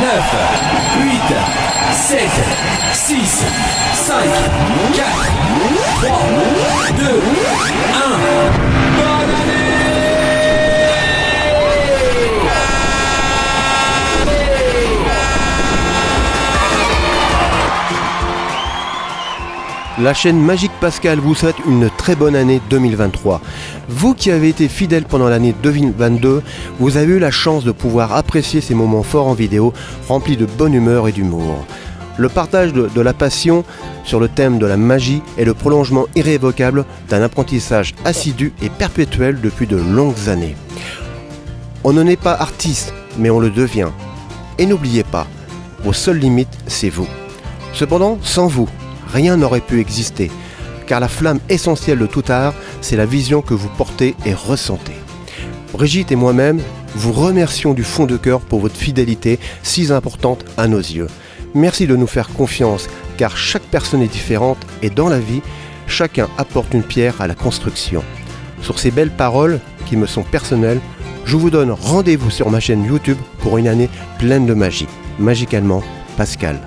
8, 7, 6, 5, 4, 3, 2, La chaîne Magique Pascal vous souhaite une très bonne année 2023. Vous qui avez été fidèle pendant l'année 2022, vous avez eu la chance de pouvoir apprécier ces moments forts en vidéo, remplis de bonne humeur et d'humour. Le partage de, la passion sur le thème de la magie est le prolongement irrévocable d'un apprentissage assidu et perpétuel depuis de longues années. On ne naît pas artiste, mais on le devient. Et n'oubliez pas, vos seules limites, c'est vous. Cependant, sans vous, rien n'aurait pu exister, car la flamme essentielle de tout art, c'est la vision que vous portez et ressentez. Brigitte et moi-même vous remercions du fond de cœur pour votre fidélité si importante à nos yeux. Merci de nous faire confiance, car chaque personne est différente et dans la vie, chacun apporte une pierre à la construction. Sur ces belles paroles qui me sont personnelles, je vous donne rendez-vous sur ma chaîne YouTube pour une année pleine de magie. Magicalement, Pascal.